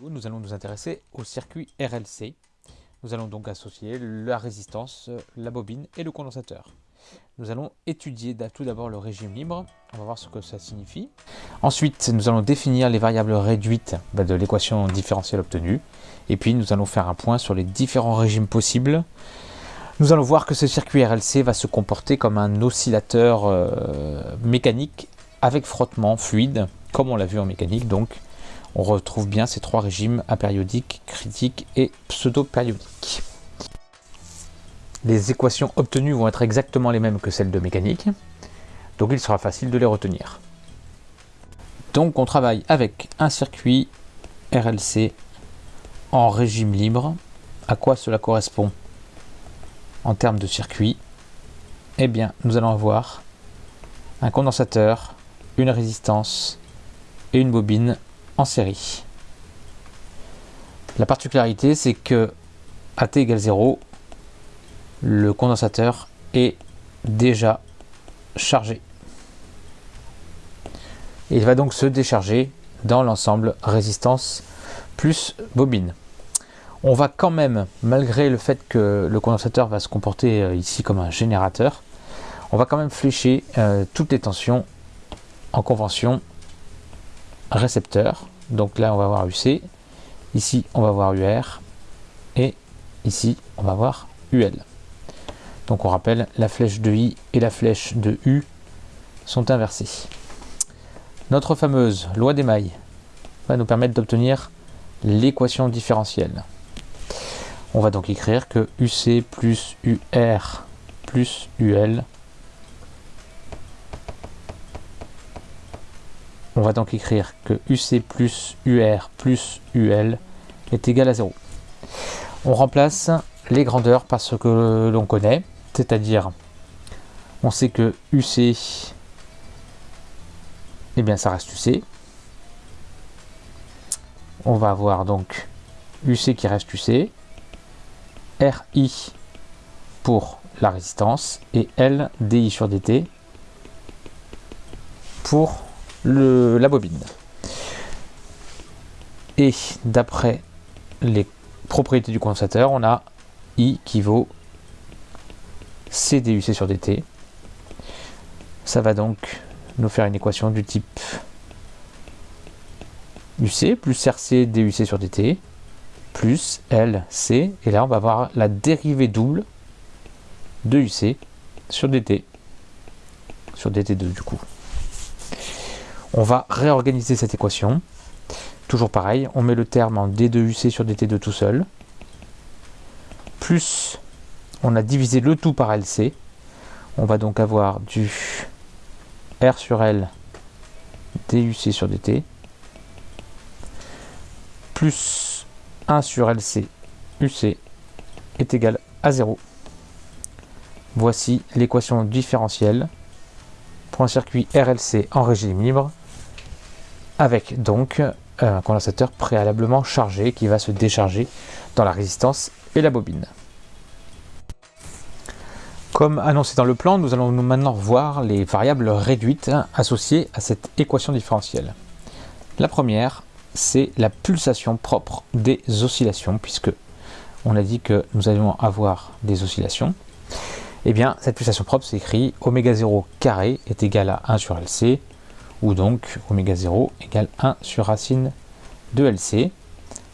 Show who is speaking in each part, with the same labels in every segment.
Speaker 1: Nous allons nous intéresser au circuit RLC. Nous allons donc associer la résistance, la bobine et le condensateur. Nous allons étudier tout d'abord le régime libre, on va voir ce que ça signifie. Ensuite, nous allons définir les variables réduites bah, de l'équation différentielle obtenue. Et puis, nous allons faire un point sur les différents régimes possibles. Nous allons voir que ce circuit RLC va se comporter comme un oscillateur euh, mécanique avec frottement fluide, comme on l'a vu en mécanique. Donc, on retrouve bien ces trois régimes apériodique, critique et pseudo-périodique. Les équations obtenues vont être exactement les mêmes que celles de mécanique, donc il sera facile de les retenir. Donc on travaille avec un circuit RLC en régime libre. À quoi cela correspond en termes de circuit? Eh bien, nous allons avoir un condensateur, une résistance et une bobine en série. La particularité, c'est que à t égale 0, le condensateur est déjà chargé. Il va donc se décharger dans l'ensemble résistance plus bobine. On va quand même, malgré le fait que le condensateur va se comporter euh, ici comme un générateur, on va quand même flécher euh, toutes les tensions en convention récepteur. Donc là, on va voir UC. Ici, on va voir UR. Et ici, on va voir UL. Donc on rappelle, la flèche de I et la flèche de U sont inversées. Notre fameuse loi des mailles va nous permettre d'obtenir l'équation différentielle. On va donc écrire que UC plus UR plus UL On va donc écrire que UC plus UR plus UL est égal à 0. On remplace les grandeurs par ce que l'on connaît, c'est-à-dire on sait que UC, eh bien ça reste UC. On va avoir donc UC qui reste UC, RI pour la résistance et L sur DT pour la bobine. Et d'après les propriétés du condensateur, on a I qui vaut CDUC sur DT. Ça va donc nous faire une équation du type UC plus RC DUC sur DT plus LC. Et là, on va avoir la dérivée double de UC sur DT. Sur DT2 du coup. On va réorganiser cette équation. Toujours pareil, on met le terme en D2UC sur DT2 tout seul. Plus, on a divisé le tout par LC. On va donc avoir du R sur L DUC sur DT. Plus 1 sur LC UC est égal à 0. Voici l'équation différentielle pour un circuit RLC en régime libre avec donc un condensateur préalablement chargé qui va se décharger dans la résistance et la bobine. Comme annoncé dans le plan, nous allons maintenant voir les variables réduites associées à cette équation différentielle. La première, c'est la pulsation propre des oscillations, puisque on a dit que nous allions avoir des oscillations. Eh bien, cette pulsation propre s'écrit oméga 0 carré est égal à 1 sur LC, ou donc oméga 0 égale 1 sur racine de LC.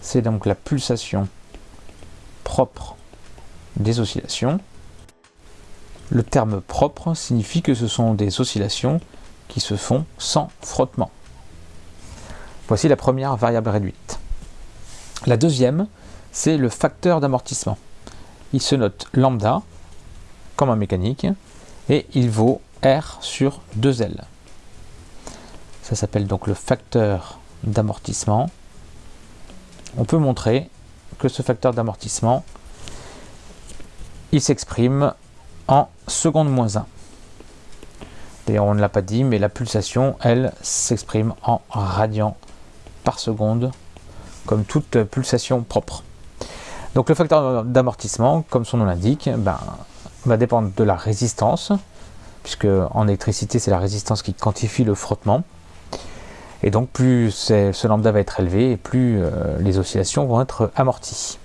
Speaker 1: C'est donc la pulsation propre des oscillations. Le terme propre signifie que ce sont des oscillations qui se font sans frottement. Voici la première variable réduite. La deuxième, c'est le facteur d'amortissement. Il se note lambda, comme en mécanique, et il vaut R sur 2L. Ça s'appelle donc le facteur d'amortissement. On peut montrer que ce facteur d'amortissement, il s'exprime en seconde moins 1. D'ailleurs, on ne l'a pas dit, mais la pulsation, elle, s'exprime en radians par seconde, comme toute pulsation propre. Donc le facteur d'amortissement, comme son nom l'indique, ben, va dépendre de la résistance, puisque en électricité, c'est la résistance qui quantifie le frottement. Et donc plus ce lambda va être élevé, plus les oscillations vont être amorties.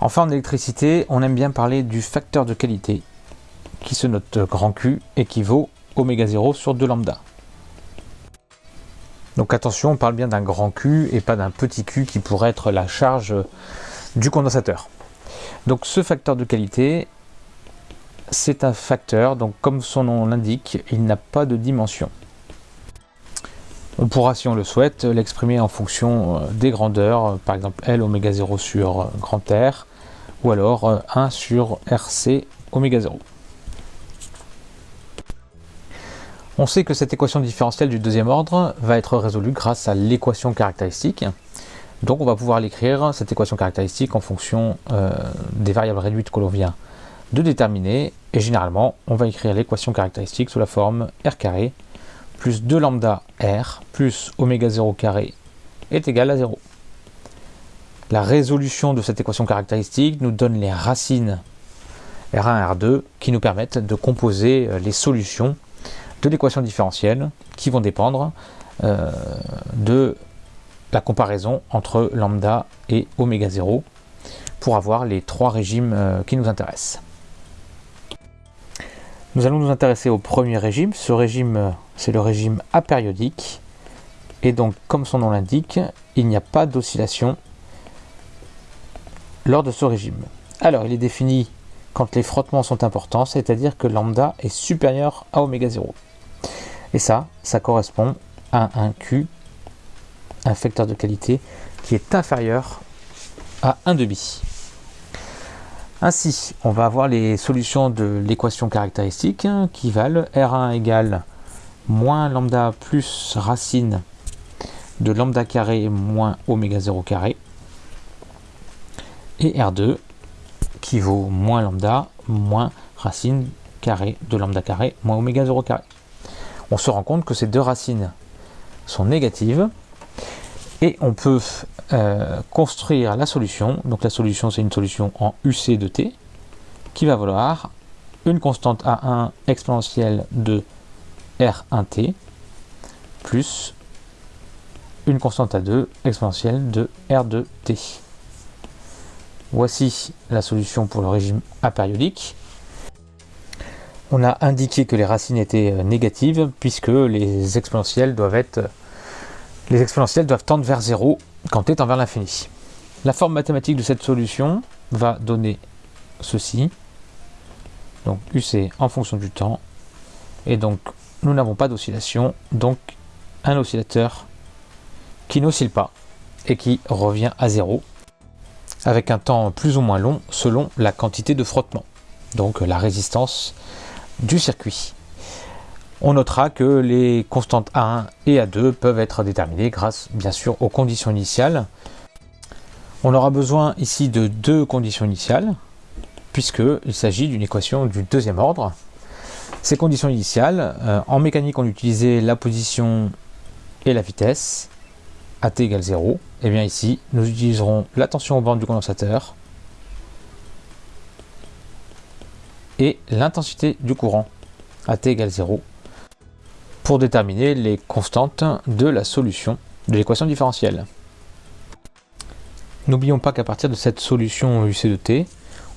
Speaker 1: Enfin en électricité, on aime bien parler du facteur de qualité, qui se note grand Q équivaut oméga 0 sur 2 lambda. Donc attention, on parle bien d'un grand Q et pas d'un petit Q qui pourrait être la charge du condensateur. Donc ce facteur de qualité, c'est un facteur, donc comme son nom l'indique, il n'a pas de dimension. On pourra, si on le souhaite, l'exprimer en fonction euh, des grandeurs, par exemple L oméga 0 sur grand R, ou alors 1 euh, sur RC oméga 0. On sait que cette équation différentielle du deuxième ordre va être résolue grâce à l'équation caractéristique. Donc on va pouvoir l'écrire, cette équation caractéristique, en fonction euh, des variables réduites que l'on vient de déterminer. Et généralement, on va écrire l'équation caractéristique sous la forme r carré plus 2 lambda r plus oméga 0 carré est égal à 0. La résolution de cette équation caractéristique nous donne les racines R1 et R2 qui nous permettent de composer euh, les solutions de l'équation différentielle qui vont dépendre euh, de la comparaison entre lambda et oméga 0 pour avoir les trois régimes euh, qui nous intéressent. Nous allons nous intéresser au premier régime. Ce régime, euh, c'est le régime apériodique. Et donc, comme son nom l'indique, il n'y a pas d'oscillation lors de ce régime. Alors, il est défini quand les frottements sont importants, c'est-à-dire que lambda est supérieur à oméga 0. Et ça, ça correspond à un Q, un facteur de qualité, qui est inférieur à 1 demi. Ainsi, on va avoir les solutions de l'équation caractéristique qui valent R1 égale moins lambda plus racine de lambda carré moins oméga 0 carré et R2 qui vaut moins lambda moins racine carré de lambda carré moins oméga 0 carré. On se rend compte que ces deux racines sont négatives et on peut euh, construire la solution. Donc la solution c'est une solution en UC de t qui va valoir une constante A1 exponentielle de R1t plus une constante A2 exponentielle de R2t. Voici la solution pour le régime apériodique on a indiqué que les racines étaient euh, négatives puisque les exponentielles doivent être les exponentielles doivent tendre vers 0 quand t tend vers l'infini. La forme mathématique de cette solution va donner ceci. Donc UC en fonction du temps. Et donc nous n'avons pas d'oscillation. Donc un oscillateur qui n'oscille pas et qui revient à 0 avec un temps plus ou moins long selon la quantité de frottement. Donc la résistance du circuit. On notera que les constantes A1 et A2 peuvent être déterminées grâce bien sûr aux conditions initiales. On aura besoin ici de deux conditions initiales puisqu'il s'agit d'une équation du deuxième ordre. Ces conditions initiales, euh, en mécanique on utilisait la position et la vitesse, AT égale 0. Et bien ici, nous utiliserons la tension aux bornes du condensateur et l'intensité du courant à t égale 0 pour déterminer les constantes de la solution de l'équation différentielle. N'oublions pas qu'à partir de cette solution UC de t,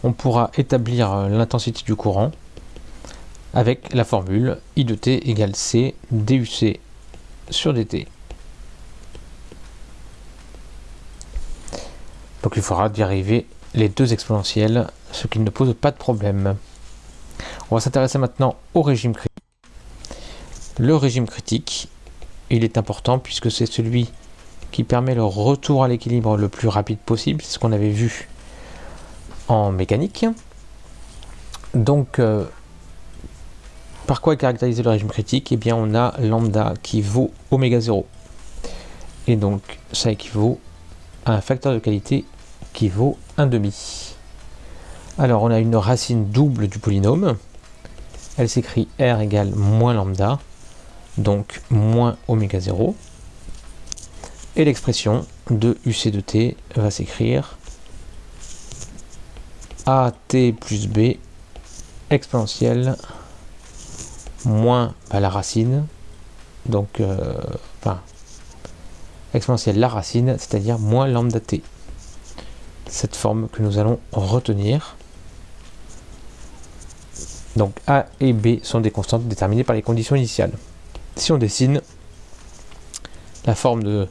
Speaker 1: on pourra établir l'intensité du courant avec la formule I de t égale C DUC sur dt. Donc il faudra dériver les deux exponentielles, ce qui ne pose pas de problème. On va s'intéresser maintenant au régime critique. Le régime critique, il est important puisque c'est celui qui permet le retour à l'équilibre le plus rapide possible, c'est ce qu'on avait vu en mécanique. Donc, euh, par quoi est caractérisé le régime critique? Eh bien, on a lambda qui vaut oméga 0. Et donc, ça équivaut à un facteur de qualité qui vaut 1 demi. Alors, on a une racine double du polynôme elle s'écrit R égale moins lambda, donc moins oméga 0. Et l'expression de UC de t va s'écrire AT plus B exponentielle moins bah, la racine donc euh, enfin, exponentielle la racine, c'est-à-dire moins lambda t. Cette forme que nous allons retenir. Donc A et B sont des constantes déterminées par les conditions initiales. Si on dessine la forme de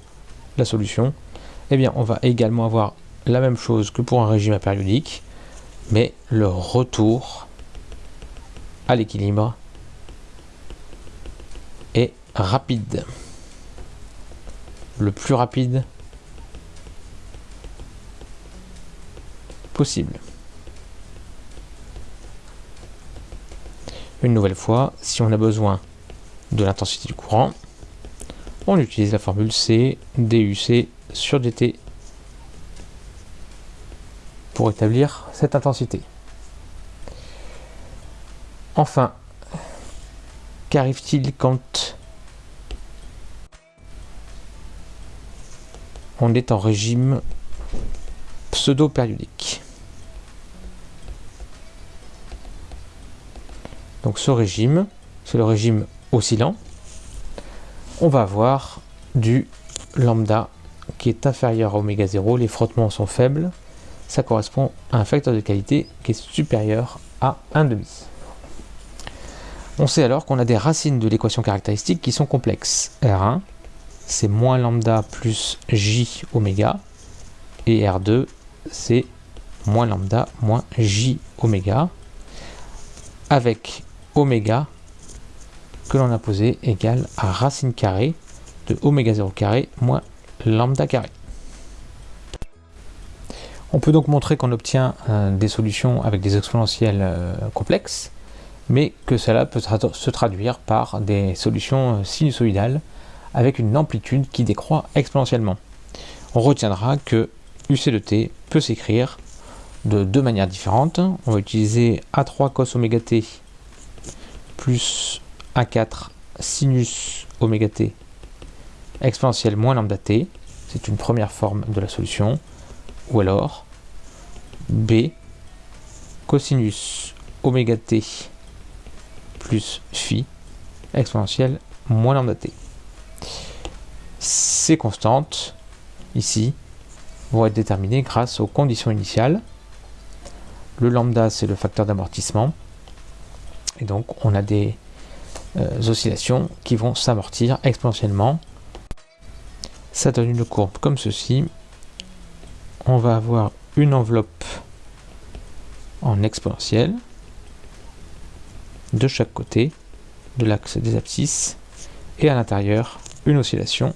Speaker 1: la solution, eh on va également avoir la même chose que pour un régime apériodique, mais le retour à l'équilibre est rapide. Le plus rapide possible. Une nouvelle fois, si on a besoin de l'intensité du courant, on utilise la formule C DUC sur dt pour établir cette intensité. Enfin, qu'arrive-t-il quand on est en régime pseudo-périodique? Donc ce régime, c'est le régime oscillant. On va avoir du lambda qui est inférieur à oméga 0. Les frottements sont faibles. Ça correspond à un facteur de qualité qui est supérieur à 1,5. On sait alors qu'on a des racines de l'équation caractéristique qui sont complexes. R1, c'est moins lambda plus J oméga. Et R2, c'est moins lambda moins J oméga. Avec oméga que l'on a posé égale à racine carrée de oméga 0 carré moins lambda carré. On peut donc montrer qu'on obtient euh, des solutions avec des exponentielles euh, complexes, mais que cela peut se traduire par des solutions euh, sinusoïdales avec une amplitude qui décroît exponentiellement. On retiendra que UC de t peut s'écrire de deux manières différentes. On va utiliser A3 cos oméga t plus A4 sinus oméga t exponentielle moins lambda t. C'est une première forme de la solution. Ou alors B cosinus oméga t plus phi exponentielle moins lambda t. Ces constantes, ici, vont être déterminées grâce aux conditions initiales. Le lambda, c'est le facteur d'amortissement. Et donc, on a des euh, oscillations qui vont s'amortir exponentiellement. Ça donne une courbe comme ceci. On va avoir une enveloppe en exponentielle de chaque côté de l'axe des abscisses et à l'intérieur une oscillation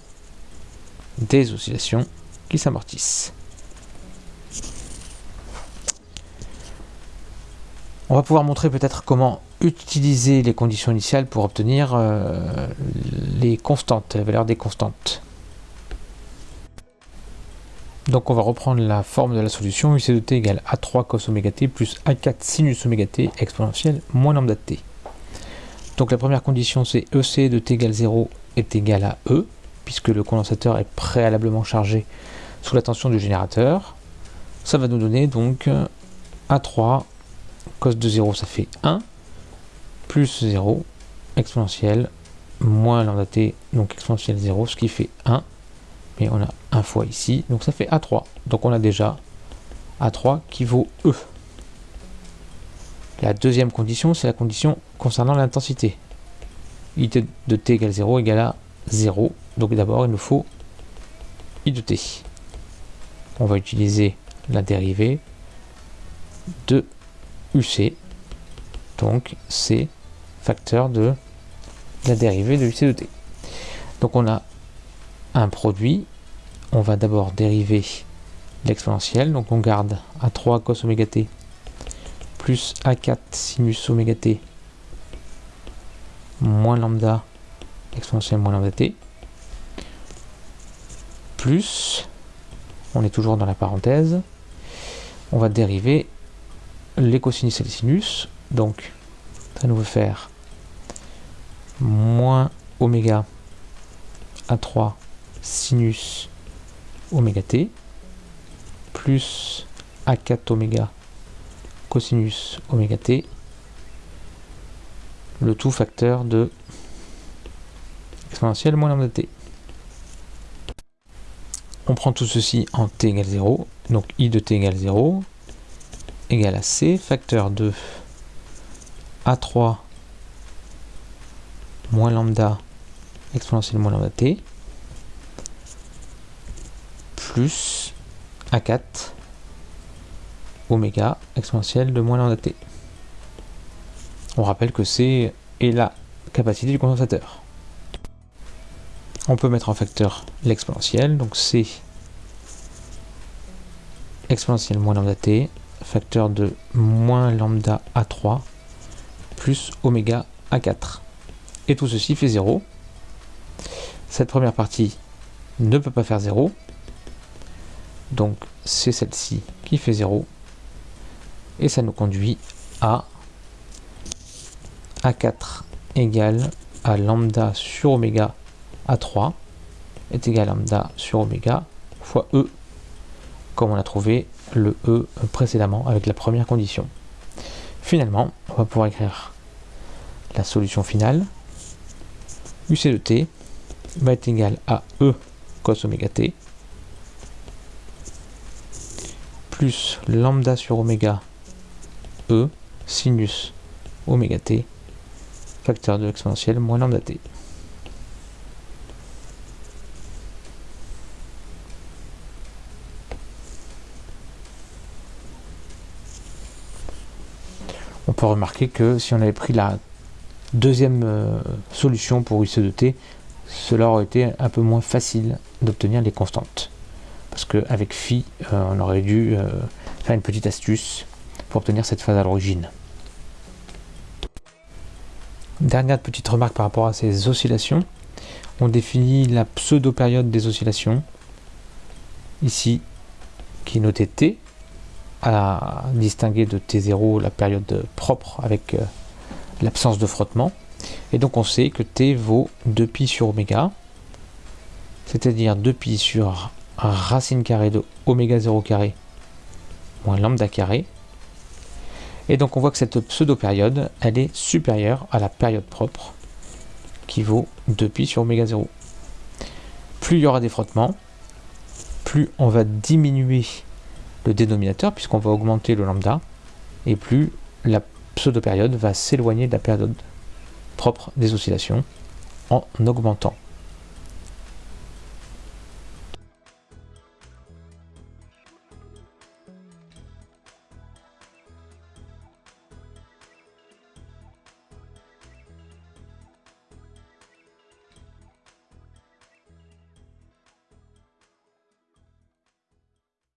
Speaker 1: des oscillations qui s'amortissent. On va pouvoir montrer peut-être comment utiliser les conditions initiales pour obtenir euh, les constantes, la valeur des constantes. Donc on va reprendre la forme de la solution UC de t égale A3 cos oméga t plus A4 sinus oméga t exponentielle moins lambda t. Donc la première condition c'est EC de t égale 0 est égal à E, puisque le condensateur est préalablement chargé sous la tension du générateur. Ça va nous donner donc A3 cos de 0 ça fait 1, plus 0 exponentielle moins lambda t, donc exponentielle 0, ce qui fait 1 mais on a un fois ici, donc ça fait A3. Donc on a déjà A3 qui vaut E. La deuxième condition, c'est la condition concernant l'intensité. I de t égale 0 égale à 0. Donc d'abord, il nous faut I de t. On va utiliser la dérivée de UC. Donc c'est facteur de la dérivée de UC de t. Donc on a un produit, on va d'abord dériver l'exponentielle, donc on garde A3 cos oméga t plus A4 sinus oméga t moins lambda exponentielle moins lambda t plus, on est toujours dans la parenthèse, on va dériver les cosinus et les sinus, donc ça nous veut faire moins oméga A3 sinus oméga t plus A4 oméga cosinus oméga t le tout facteur de exponentielle moins lambda t. On prend tout ceci en t égale 0, donc i de t égale 0, égale à c, facteur de a3 moins lambda exponentielle moins lambda t, plus a4 oméga exponentielle de moins lambda t. On rappelle que c est la capacité du condensateur. On peut mettre en facteur l'exponentielle, donc c exponentielle moins lambda t, facteur de moins lambda a3 plus oméga a4. Et tout ceci fait 0. Cette première partie ne peut pas faire 0. Donc c'est celle-ci qui fait 0. Et ça nous conduit à A4 égale à lambda sur oméga a3 est égal à lambda sur oméga fois E, comme on a trouvé le E précédemment avec la première condition. Finalement, on va pouvoir écrire la solution finale. UC de t va être égal à E cos oméga t plus lambda sur oméga E sinus oméga t facteur de l'exponentielle moins lambda t. on peut remarquer que si on avait pris la deuxième euh, solution pour UC de t, cela aurait été un peu moins facile d'obtenir les constantes. Parce qu'avec phi, euh, on aurait dû euh, faire une petite astuce pour obtenir cette phase à l'origine. Dernière petite remarque par rapport à ces oscillations. On définit la pseudo-période des oscillations, ici, qui est notée T, à distinguer de T0 la période propre avec l'absence de frottement. Et donc on sait que T vaut 2pi sur oméga, c'est-à-dire 2pi sur racine carrée de oméga 0 carré moins lambda carré. Et donc on voit que cette pseudo-période, elle est supérieure à la période propre, qui vaut 2pi sur oméga 0. Plus il y aura des frottements, plus on va diminuer le dénominateur, puisqu'on va augmenter le lambda, et plus la pseudo-période va s'éloigner de la période propre des oscillations en augmentant.